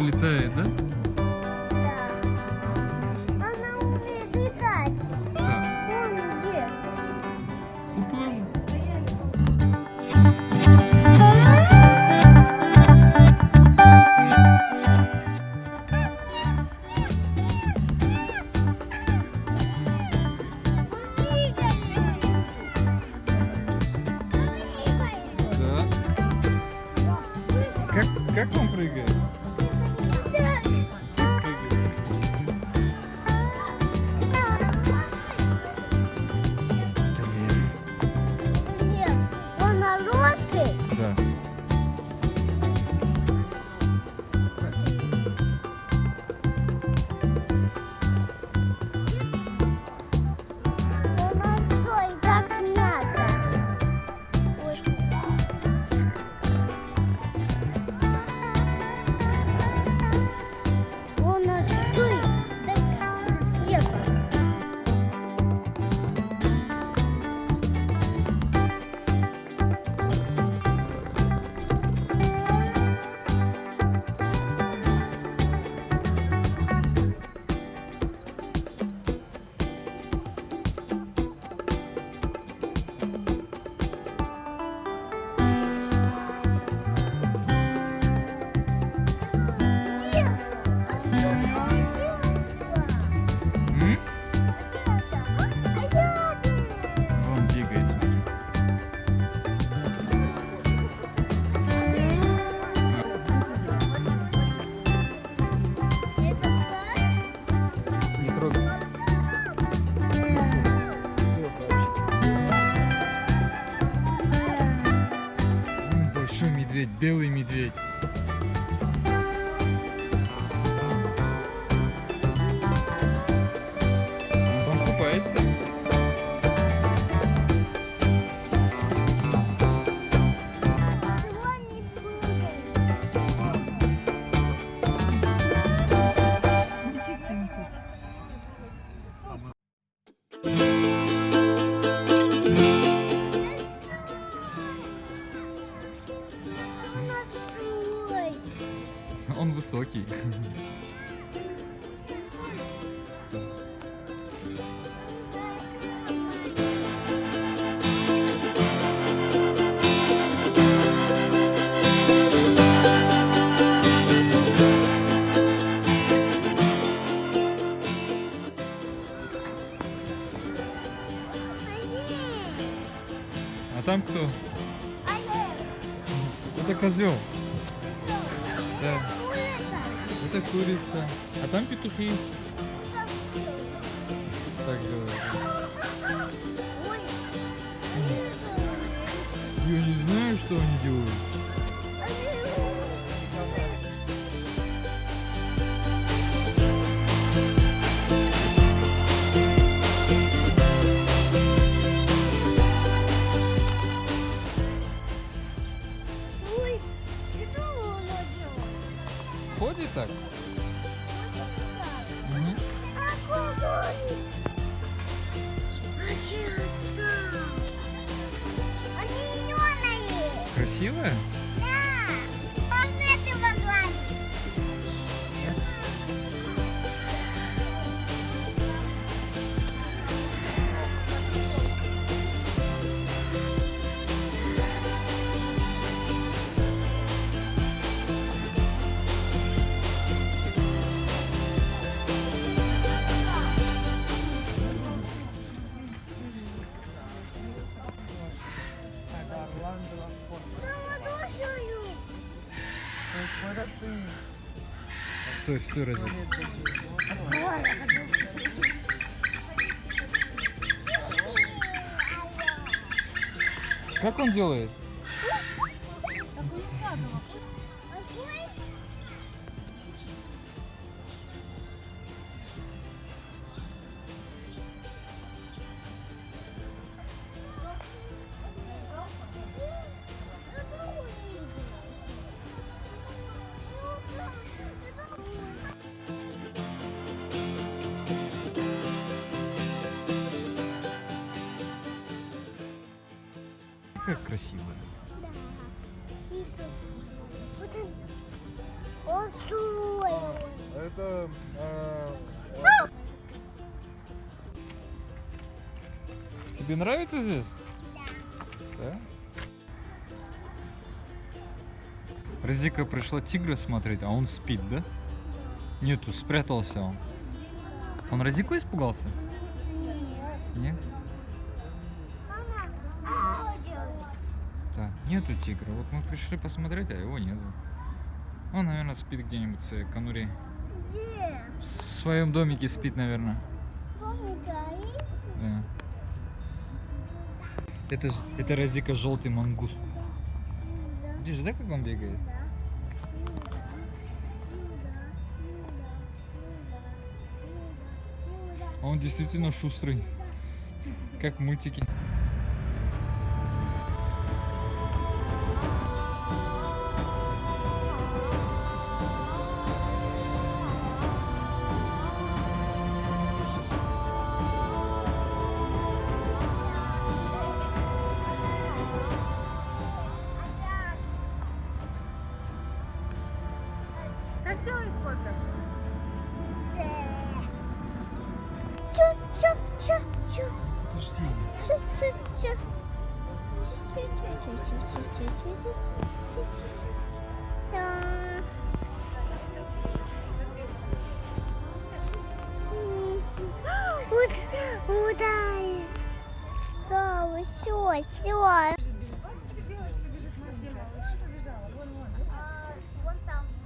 летает, да? Он высокий. А там кто? Это козел. Да. Это курица. А там петухи. Так делают. Я не знаю, что они делают. Стой, стой, разве? Как он делает? как красиво. Это... Э, э... Тебе нравится здесь? Да. Да? Разика пришла тигра смотреть, а он спит, да? Нету, спрятался он. Он Розику испугался? Нету тигра. Вот мы пришли посмотреть, а его нету. Он, наверное, спит где-нибудь в своей конуре. Где? В своем домике спит, наверное. Горит? Да. Это, это Разика желтый мангуст. Да. Видишь, да, как он бегает? А Он действительно шустрый. Как в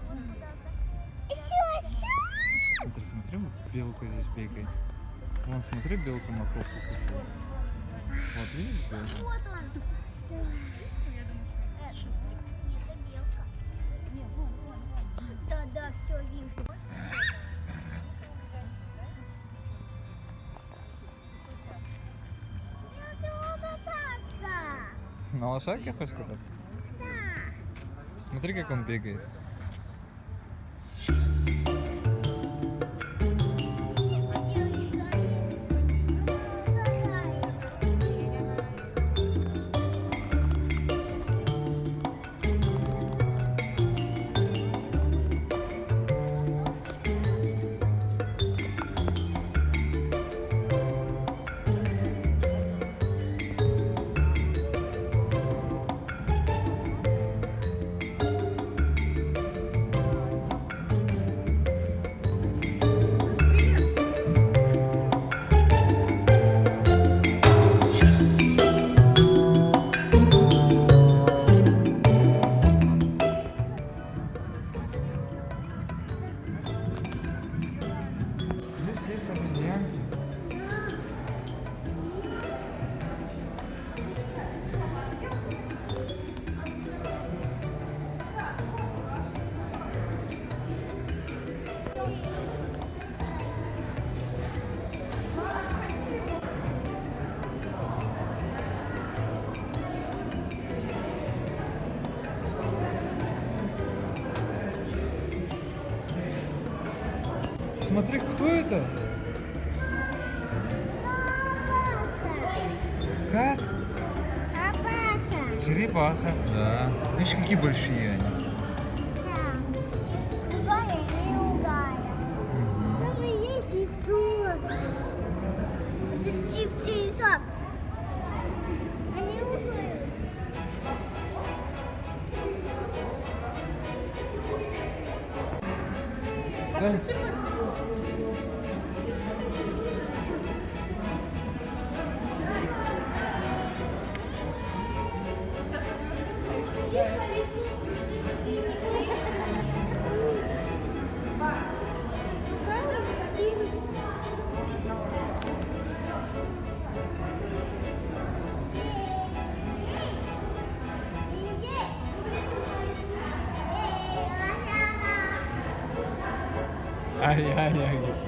вон куда-то. Все, все. Смотри, смотри, вот белка здесь бегает. Вон, смотри, белка морковку кушает. Вот, видишь, белка? Вот он. Нет, это белка. Нет, вон, вон, вон. Да, да, все вижу. Я хочу кататься. На лошадке хочешь кататься? Да. Смотри, как он бегает. Смотри, кто это? Как? Черепаха. Да. Видишь, какие большие они. Ai, ai, ai.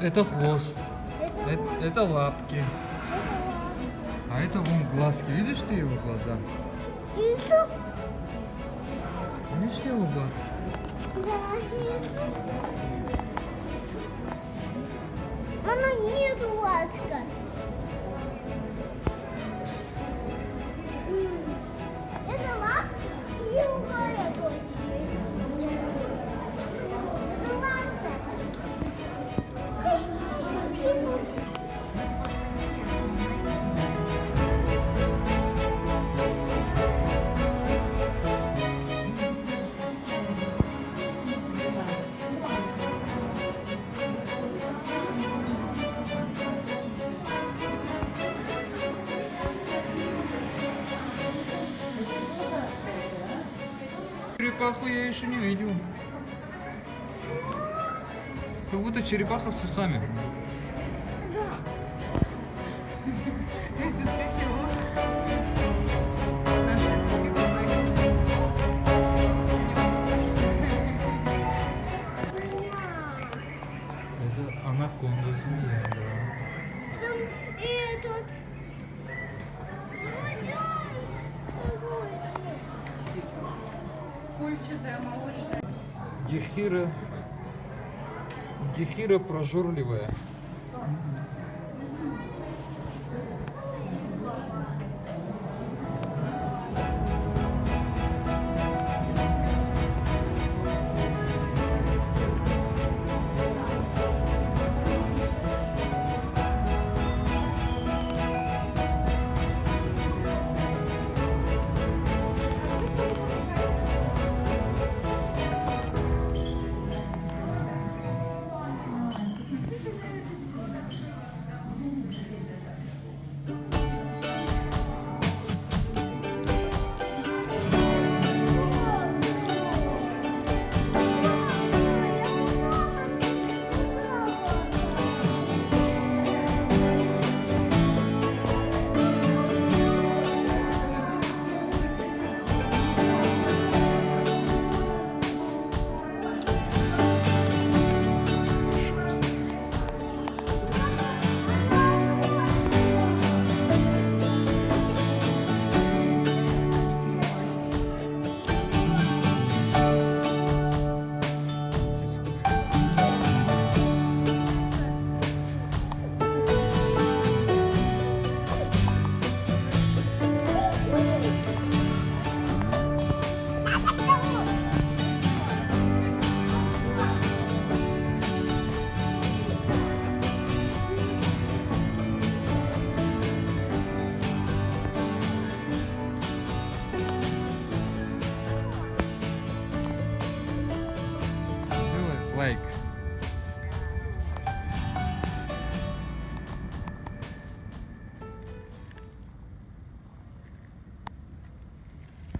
Это хвост. Это, это лапки. А это вон глазки. Видишь ты его глаза? Вижу. Видишь ты его глазки? Да. Она нет Черепаху я еще не видел. Как будто черепаха с усами. Гехира. Гехира прожорливая.